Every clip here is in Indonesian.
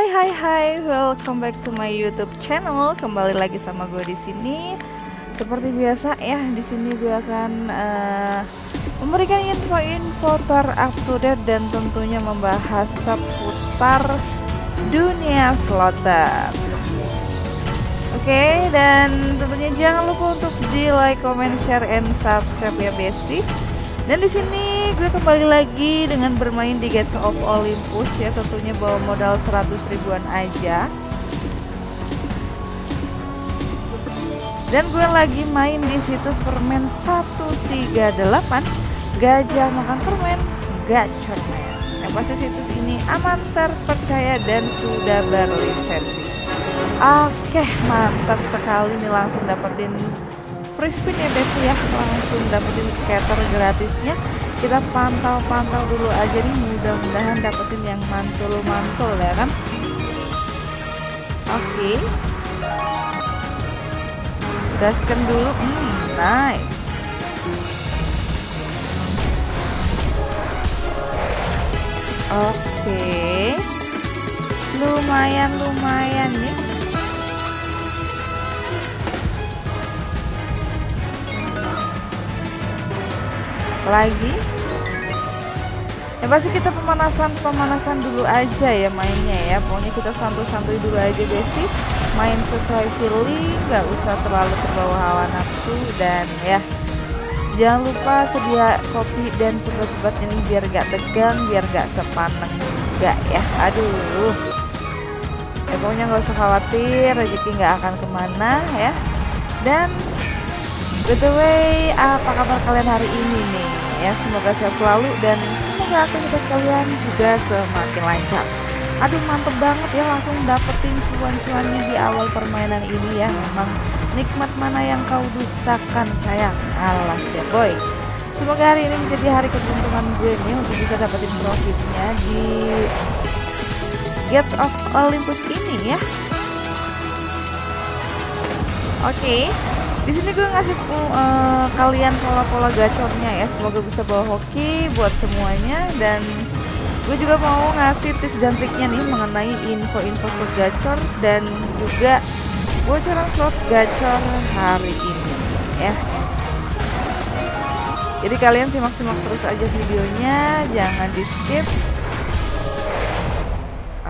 Hai hai hai, welcome back to my YouTube channel. Kembali lagi sama gue di sini. Seperti biasa ya, di sini gue akan uh, memberikan info-info up to date dan tentunya membahas seputar dunia slotter. Oke, okay, dan tentunya jangan lupa untuk di like, comment, share, and subscribe ya bestie. Dan di sini gue kembali lagi dengan bermain di Gates of Olympus ya tentunya bawa modal 100 ribuan aja. Dan gue lagi main di situs permen 138 gajah makan permen gacormen yang pasti situs ini aman terpercaya dan sudah berlisensi. Oke mantap sekali nih langsung dapetin free spin ya besti ya. Langsung dapetin scatter gratisnya. Kita pantau-pantau dulu aja nih mudah-mudahan dapetin yang mantul-mantul ya kan? Oke. Okay. gaskan dulu. Hmm, nice. Oke. Okay. lumayan lumayan nih lagi. Ya pasti kita pemanasan pemanasan dulu aja ya mainnya ya. Pokoknya kita santuy-santuy dulu aja besti main sesuai feeling nggak usah terlalu terbawa hawa nafsu. Dan ya jangan lupa sedia kopi dan sebat-sebat ini biar gak tegang biar gak sepaneng juga ya. Aduh. Ya pokoknya nggak usah khawatir rezeki nggak akan ke mana ya. Dan by the way apa kabar kalian hari ini nih ya. Semoga sehat selalu dan semoga aktivitas kalian juga semakin lancar. Aduh mantep banget ya langsung dapetin cuan-cuannya di awal permainan ini ya. Memang nikmat mana yang kau dustakan sayang. Alas ya boy. Semoga hari ini menjadi hari keberuntungan gue nih untuk bisa dapetin profitnya di Gates of Olympus ini ya. Oke. okay. Di sini gue ngasih uh, kalian pola-pola gacornya ya. Semoga bisa bawa hoki buat semuanya dan gue juga mau ngasih tips dan triknya nih mengenai info-info slot gacor dan juga bocoran slot gacor hari ini ya. Jadi kalian simak-simak terus aja videonya, jangan di skip.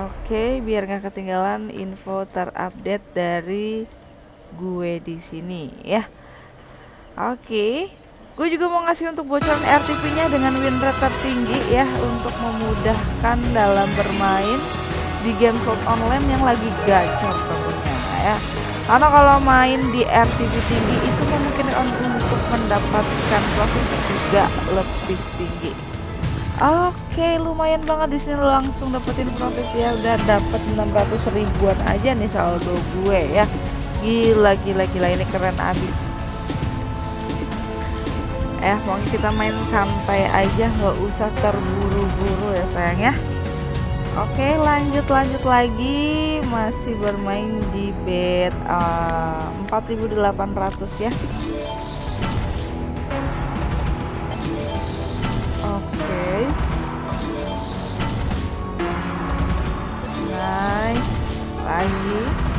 Oke, biar nggak ketinggalan info terupdate dari gue di sini ya. Oke. Gue juga mau ngasih untuk bocoran RTP-nya dengan win rate tertinggi ya untuk memudahkan dalam bermain di game slot online yang lagi gacor tentunya ya. Karena kalau main di RTP tinggi itu memungkinkan untuk mendapatkan profit juga lebih tinggi. Oke, lumayan banget di sini langsung dapetin profit ya. Udah dapat 600 ribuan aja nih saldo gue ya gila gila gila ini keren abis. Eh pokoknya kita main santai aja nggak usah terburu-buru ya sayang ya. Oke lanjut lanjut lagi. Masih bermain di bed uh, 4800 ya. Oke. Nice. Lagi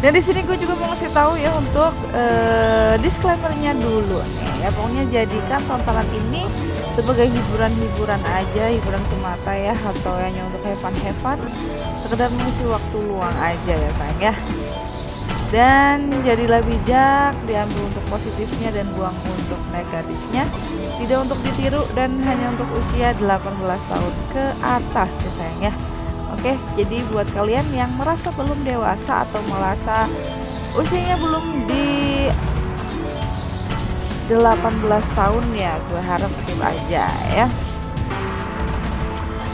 dan di sini gue juga mau ngasih tahu ya untuk uh, disclaimernya dulu nih ya. Pokoknya jadikan tontonan ini sebagai hiburan-hiburan aja hiburan semata ya atau hanya untuk have fun sekedar mengisi waktu luang aja ya sayang ya. Dan jadilah bijak diambil untuk positifnya dan buang untuk negatifnya. Tidak untuk ditiru dan hanya untuk usia 18 tahun ke atas ya sayang ya Oke, jadi buat kalian yang merasa belum dewasa atau merasa usianya belum di 18 tahun ya, gue harap skip aja ya.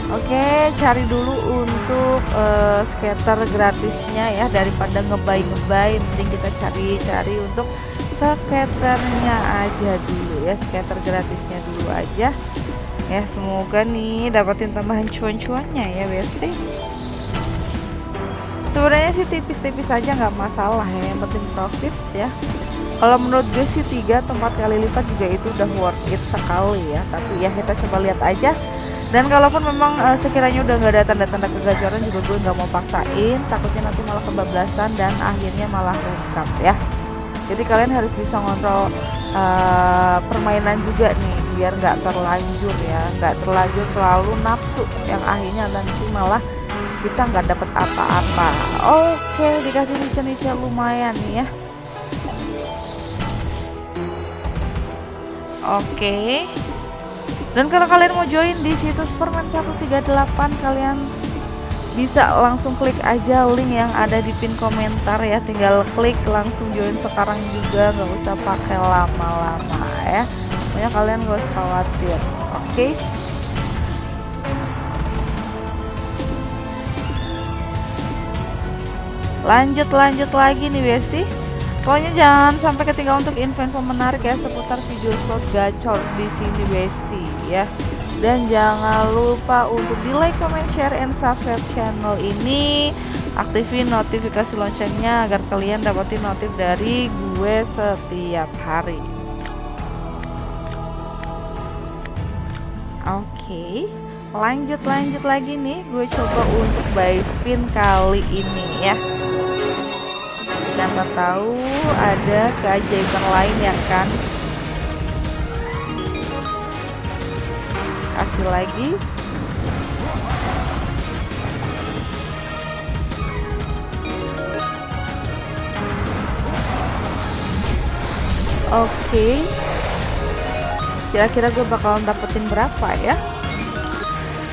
Oke, cari dulu untuk uh, skater gratisnya ya daripada ngebay ngebay, mending kita cari-cari untuk skaternya aja dulu ya, skater gratisnya dulu aja ya. Semoga nih dapatin tambahan cuan-cuannya ya besti. Sebenarnya sih tipis-tipis aja nggak masalah ya. Yang penting profit ya. Kalau menurut gue sih 3 atau 4 kali lipat juga itu udah worth it sekali ya. Tapi ya kita coba lihat aja. Dan kalaupun memang uh, sekiranya udah nggak ada tanda-tanda kegacoran juga gue nggak mau paksain. Takutnya nanti malah kebablasan dan akhirnya malah rungkap ya. Jadi kalian harus bisa ngontrol uh, permainan juga nih biar nggak terlanjur ya nggak terlanjur terlalu nafsu yang akhirnya nanti malah kita nggak dapet apa-apa. Oke dikasih nice-nice lumayan nih ya. Oke. Dan kalau kalian mau join di situs permen 138 kalian bisa langsung klik aja link yang ada di pin komentar ya. Tinggal klik langsung join sekarang juga nggak usah pakai lama-lama ya pokoknya kalian gak usah khawatir oke? Okay? lanjut lanjut lagi nih Besti. Pokoknya jangan sampai ketinggalan untuk info-info menarik ya seputar video slot gacor di sini Besti ya. Dan jangan lupa untuk di like, comment, share, and subscribe channel ini. Aktifin notifikasi loncengnya agar kalian dapetin notif dari gue setiap hari oke okay. lanjut lanjut lagi nih. Gue coba untuk buy spin kali ini ya. Siapa tahu ada keajaiban lain ya kan? Kasih lagi. Oke Kira-kira gue bakalan dapetin berapa ya?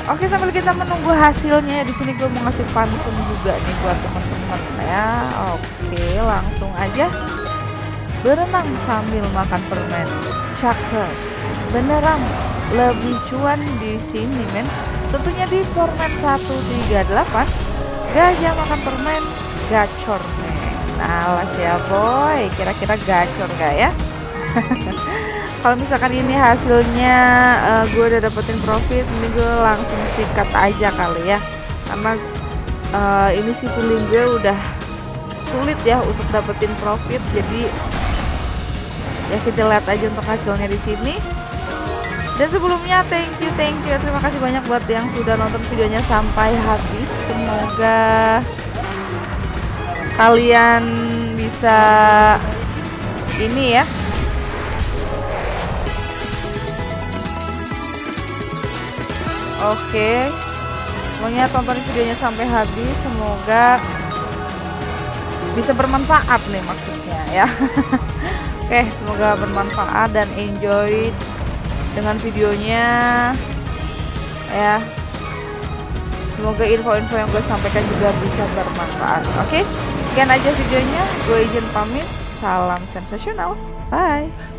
Oke sambil kita menunggu hasilnya di sini gue mau ngasih pantun juga nih buat teman-teman ya. Oke langsung aja Berenang sambil makan permen. Cakep. Beneran lebih cuan di sini men. Tentunya di format 138 gajah makan permen gacor men. Lah ya boy. Kira-kira gacor gak ya kalau misalkan ini hasilnya uh, gue udah dapetin profit ini gue langsung sikat aja kali ya. Karena uh, ini sih feeling gue udah sulit ya untuk dapetin profit jadi ya kita lihat aja untuk hasilnya di sini. Dan sebelumnya thank you thank you terima kasih banyak buat yang sudah nonton videonya sampai habis. Semoga kalian bisa ini ya oke. Pokoknya tonton videonya sampai habis semoga bisa bermanfaat nih maksudnya ya. Oke semoga bermanfaat dan enjoy dengan videonya ya. Semoga info-info yang gue sampaikan juga bisa bermanfaat. Oke sekian aja videonya. Gue izin pamit. Salam sensasional. Bye